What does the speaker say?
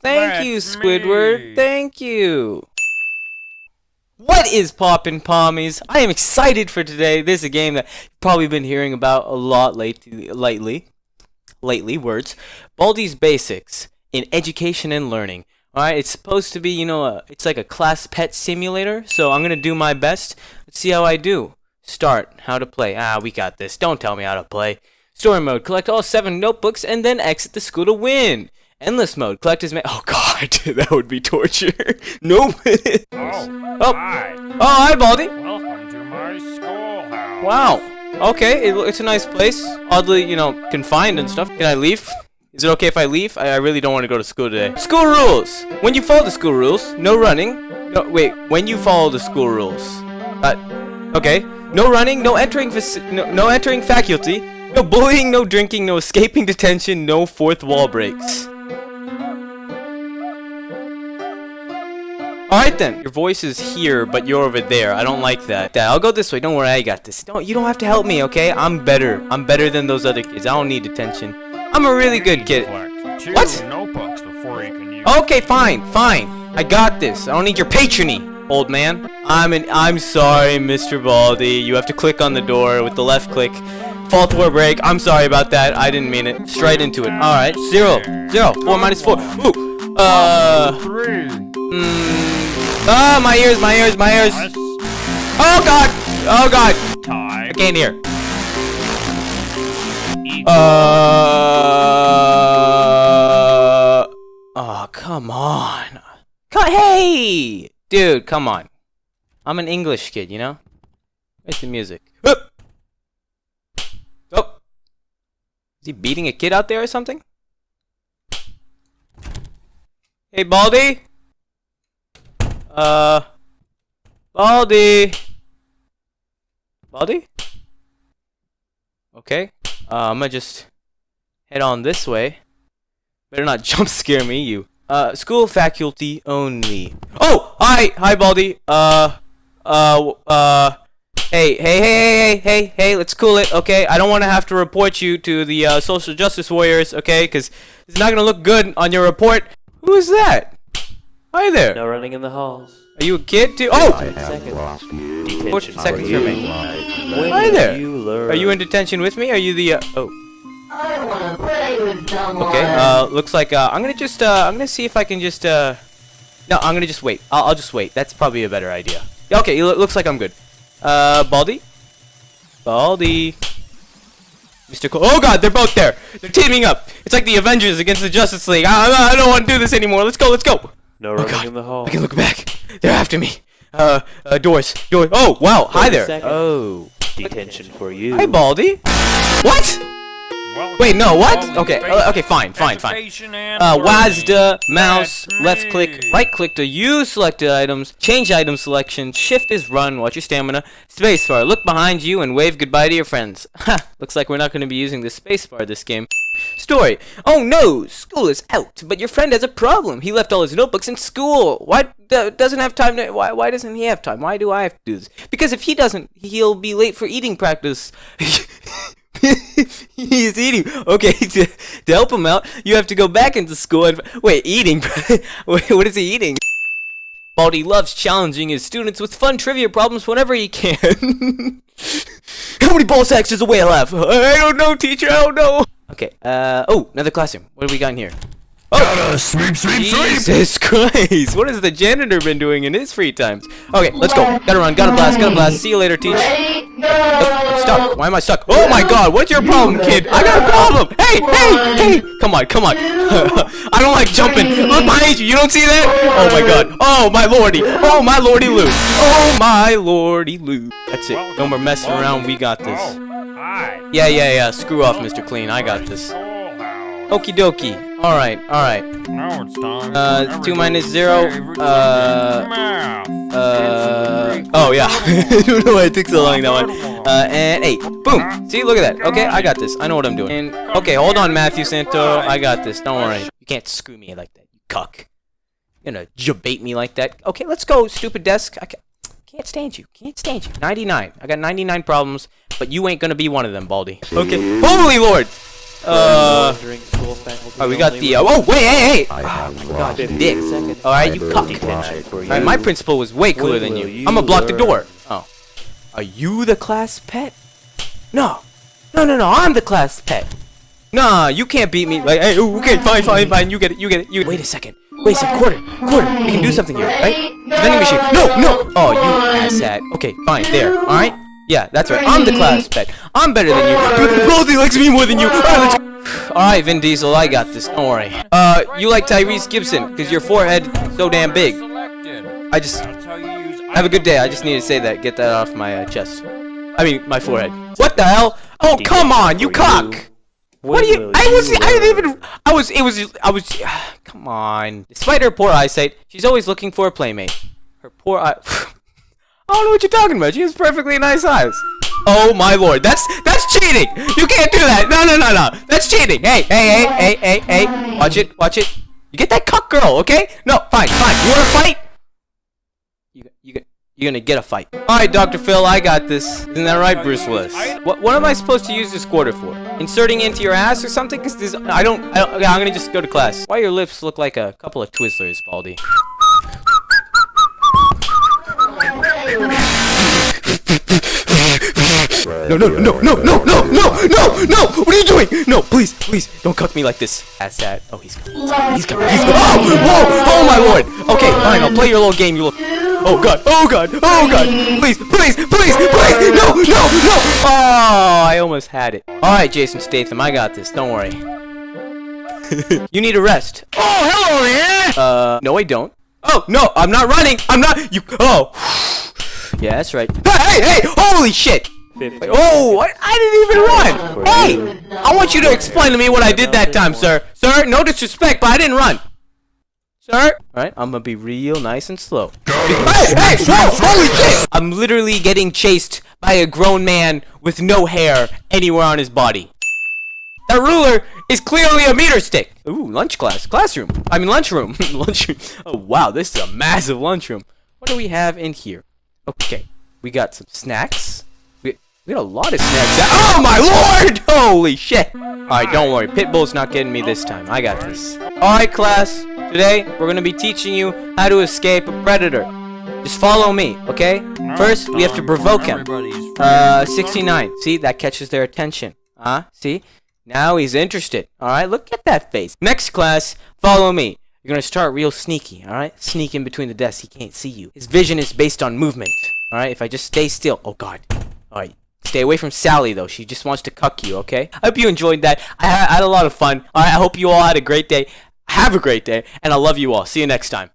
Thank you, Squidward. me. Thank you. What is poppin' pommies? I am excited for today. This is a game that you've probably been hearing about a lot lately. Lately, lately words. Baldi's Basics in Education and Learning. All right, it's supposed to be, you know, a, it's like a class pet simulator. So I'm gonna do my best. Let's see how I do. Start. How to play. Ah, we got this. Don't tell me how to play. Story mode. Collect all seven notebooks and then exit the school to win. Endless mode. Collect as many. Oh God, that would be torture. nope. Oh, Oh. hi. oh, hi, Baldi. Welcome to my schoolhouse. Wow. Okay, it, it's a nice place. Oddly, you know, confined and stuff. Can I leave? Is it okay if I leave? I, I really don't want to go to school today. School rules. When you follow the school rules, no running. No, wait. When you follow the school rules. Uh, okay. No running. No entering. No, no entering faculty. No bullying. No drinking. No escaping detention. No fourth wall breaks. Alright then, your voice is here, but you're over there. I don't like that. Dad, I'll go this way. Don't worry, I got this. Don't you don't have to help me, okay? I'm better. I'm better than those other kids. I don't need attention. I'm a really good kid. What? notebooks before you can use Okay, fine, fine. I got this. I don't need your patrony, old man. I'm an I'm sorry, Mr. Baldi. You have to click on the door with the left click. Fourth wall break. I'm sorry about that. I didn't mean it. Straight into it. Alright. Zero. Zero. Four minus four. Ooh. Uh three. mm, Ah, my ears, my ears, my ears. Oh god! Oh god! I can't hear. Uh. Oh, come on. Hey! Dude, come on. I'm an English kid, you know? Where's the music? Hup! Oh! Is he beating a kid out there or something? Hey, Baldi? Uh. Baldi? Baldi? Okay. Uh, I'm gonna just head on this way. Better not jump scare me, you. Uh, school faculty only. Oh, hi, hi, Baldi. Uh, uh, uh. Hey, hey, hey, hey, hey, hey, let's cool it, okay? I don't want to have to report you to the uh, social justice warriors, okay? Because it's not gonna look good on your report. Who is that? Hi there. No running in the halls. Are you a kid too? Oh, Seconds. Forty Detention seconds for you. remain. When Hi there. You? Are you in detention with me? Are you the? Uh, oh. I wanna play with someone. Okay, uh, looks like, uh, I'm gonna just, uh, I'm gonna see if I can just, uh, no, I'm gonna just wait. I'll, I'll just wait. That's probably a better idea. Okay, it looks like I'm good. Uh, Baldi? Baldi? Mr. Cole. Oh god, they're both there! They're teaming up! It's like the Avengers against the Justice League. I, I don't want to do this anymore. Let's go, let's go! No running God. in the hall. I can look back. They're after me. Uh, uh, doors, door. Oh, wow, hi there. seconds. Oh. Detention for you. Hi, Baldi. What? Wait, no, what? Okay, uh, okay, fine, fine, fine. Uh. WASD, mouse, left click, right click to use selected items, change item selection, shift is run, watch your stamina, spacebar, look behind you and wave goodbye to your friends. Ha, looks like we're not going to be using the spacebar this game. Story. Oh no, school is out, but your friend has a problem. He left all his notebooks in school. Why doesn't have time to, why, why doesn't he have time? Why do I have to do this? Because if he doesn't, he'll be late for eating practice. He's eating. Okay, to, to help him out, you have to go back into school and wait. Eating. wait, what is he eating? Baldi loves challenging his students with fun trivia problems whenever he can. How many ball sacks does a whale have? I don't know, teacher. I don't know. Okay. Uh. Oh, another classroom. What do we got in here? Oh, sweep, sweep, Jesus Christ! What has the janitor been doing in his free times? Okay, let's go. Gotta run. Gotta blast. Gotta blast. See you later, teach. Ready? Go! Oh, I'm stuck. Why am I stuck? Oh my god, what's your problem, kid? I got a problem! Hey, hey, hey! Come on, come on. I don't like jumping. Look behind you, you don't see that? Oh my god. Oh my lordy. Oh my lordy Lou. Oh my lordy Lou. That's it. No more messing around, we got this. Oh. Yeah, yeah, yeah. Screw off, Mr. Clean. I got this. Schoolhouse. Okie dokie. Alright, alright. Now it's time. Uh, two minus zero, uh. Uh, oh yeah. I don't know why it took so long that one. Uh, and eight. Boom. See, look at that. Okay, I got this. I know what I'm doing. And okay, hold on, Matthew Santo. I got this. Don't worry. You can't screw me like that, you cuck. You're gonna jabate me like that. Okay, let's go, stupid desk. I ca- can't stand you. Can't stand you. 99. I got 99 problems, but you ain't gonna be one of them, Baldi. Okay. Holy Lord! Uh. Wandering school faculty Alright, we got only the. Uh, oh, wait, hey, hey! I have Oh God, you dick. seconds Alright, you library cuck. detention. Alright, my principal was way cooler When than you. you I'm gonna block the door. Oh. Are you the class pet? No. No, no, no, I'm the class pet. Nah, you can't beat me. Like, hey, okay, fine, fine, fine. You get it, you get it. You Wait a second. Wait a second. Quarter. Quarter. We can do something here, right? Vending machine. No, no. Oh, you asshat. Okay, fine. There. Alright? Yeah, that's right. I'm the class pet. I'm better than you. Baldi likes me more than you. Alright, let's Vin Diesel, I got this. Don't worry. Uh, you like Tyrese Gibson, because your forehead so damn big. I just That's how you use. have a good day. I just need to say that. Get that off my uh, chest. I mean, my forehead. What the hell? Oh, come on, you cock! What do you? I was. I didn't even. I was. It was. I was. come on. Despite her poor eyesight, she's always looking for a playmate. Her poor eye. I don't know what you're talking about. She has perfectly nice eyes. Oh my lord, that's that's cheating. You can't do that. No, no, no, no. That's cheating. Hey, hey, hey, hey, hey, hey. Watch it. Watch it. You get that cuck girl, okay? No, fine, fine. You want to fight? You, you, you're gonna get a fight. All right, Dr. Phil, I got this. Isn't that right, Bruce Willis? What, what am I supposed to use this quarter for? Inserting into your ass or something? Cause this, I don't, I don't. Okay, I'm gonna just go to class. Why your lips look like a couple of Twizzlers, Baldi? No, no, no, no, no, no, no, no, no! What are you doing? No, please, please, don't cuck me like this. Ass that. Oh, he's coming. He's coming. He's coming. Oh, whoa! Oh my lord! Okay, fine. I'll play your little game. You little. Oh god! Oh god! Oh god! Please! Please! Please! Please! No! No! No! Oh! I almost had it. All right, Jason Statham. I got this. Don't worry. you need a rest. Oh, hello there. Uh, no, I don't. Oh no! I'm not running. I'm not. You. Oh. Yeah, that's right. Hey! Hey! Hey! Holy shit! 15 Oh, what? I didn't even run. Hey, I want you to explain to me what I did that time, sir. Sir, no disrespect, but I didn't run. Sir? Alright, I'm gonna be real nice and slow. Hey, hey, whoa, holy shit! I'm literally getting chased by a grown man with no hair anywhere on his body. That ruler is clearly a meter stick. Ooh, lunch class, classroom. I mean lunchroom. lunchroom. Oh wow, this is a massive lunchroom. What do we have in here? Okay, we got some snacks. We, got a lot of snacks. Oh my lord! Holy shit! Alright, don't worry. Pitbull's not getting me this time. I got this. Alright, class. Today, we're gonna be teaching you how to escape a predator. Just follow me, okay? First, we have to provoke him. Uh, 69. See, that catches their attention. Huh? See? Now he's interested. Alright, look at that face. Next class, follow me. You're gonna start real sneaky, alright? Sneak in between the desks, he can't see you. His vision is based on movement. Alright, if I just stay still. Oh god. Alright. Stay away from Sally though. She just wants to cuck you, okay? I hope you enjoyed that. I had, a lot of fun. Alright, I hope you all had a great day. Have a great day, and I love you all. See you next time.